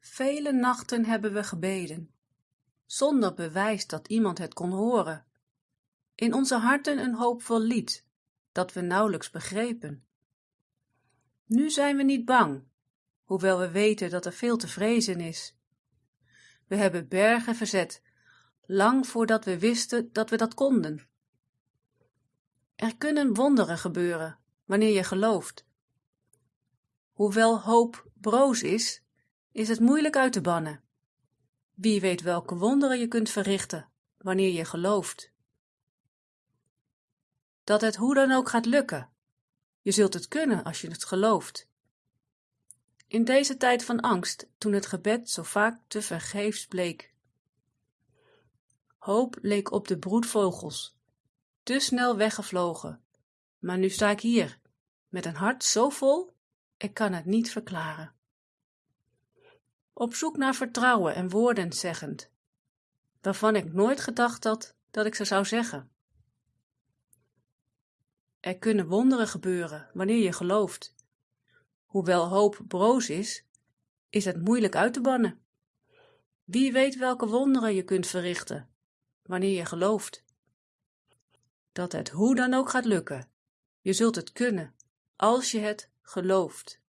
Vele nachten hebben we gebeden, zonder bewijs dat iemand het kon horen. In onze harten een hoopvol lied, dat we nauwelijks begrepen. Nu zijn we niet bang, hoewel we weten dat er veel te vrezen is. We hebben bergen verzet, lang voordat we wisten dat we dat konden. Er kunnen wonderen gebeuren, wanneer je gelooft. Hoewel hoop broos is, is het moeilijk uit te bannen. Wie weet welke wonderen je kunt verrichten, wanneer je gelooft. Dat het hoe dan ook gaat lukken. Je zult het kunnen als je het gelooft. In deze tijd van angst, toen het gebed zo vaak te vergeefs bleek. Hoop leek op de broedvogels, te snel weggevlogen. Maar nu sta ik hier, met een hart zo vol, ik kan het niet verklaren. Op zoek naar vertrouwen en woorden zeggend, waarvan ik nooit gedacht had dat ik ze zou zeggen. Er kunnen wonderen gebeuren wanneer je gelooft. Hoewel hoop broos is, is het moeilijk uit te bannen. Wie weet welke wonderen je kunt verrichten wanneer je gelooft. Dat het hoe dan ook gaat lukken. Je zult het kunnen, als je het gelooft.